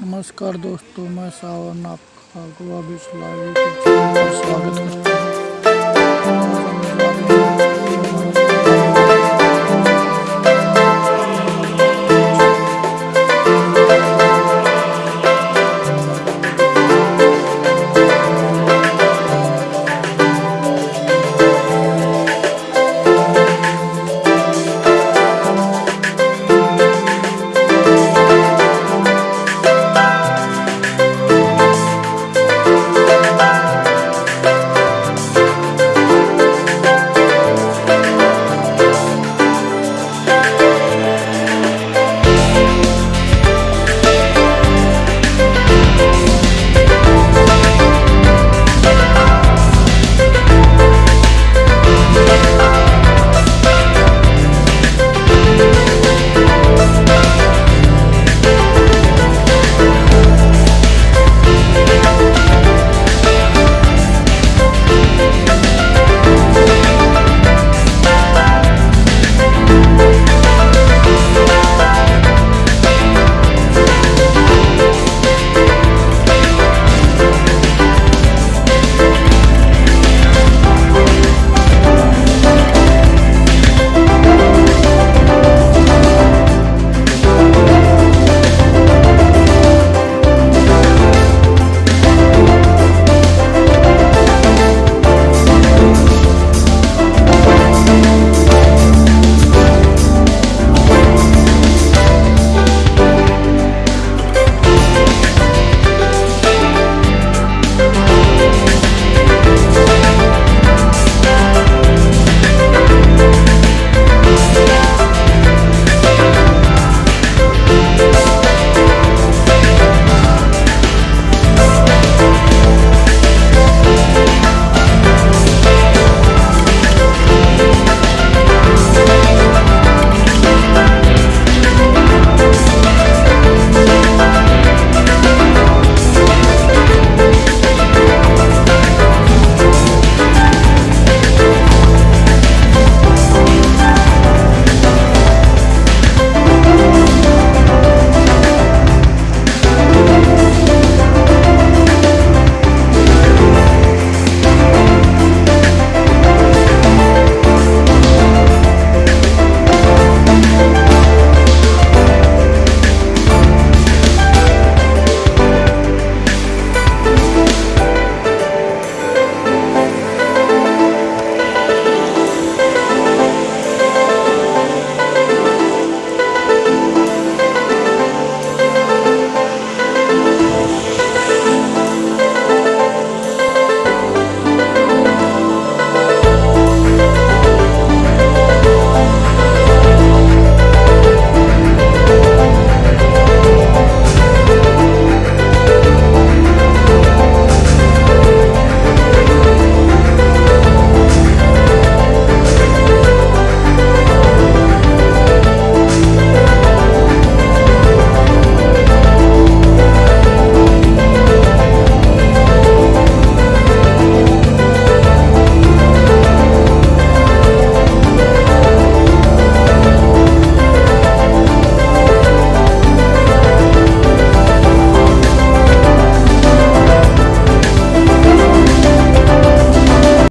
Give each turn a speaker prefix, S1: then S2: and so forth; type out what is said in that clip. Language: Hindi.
S1: नमस्कार दोस्तों मैं सावन आपका गोवा बीच लाइव स्वागत करता हूँ।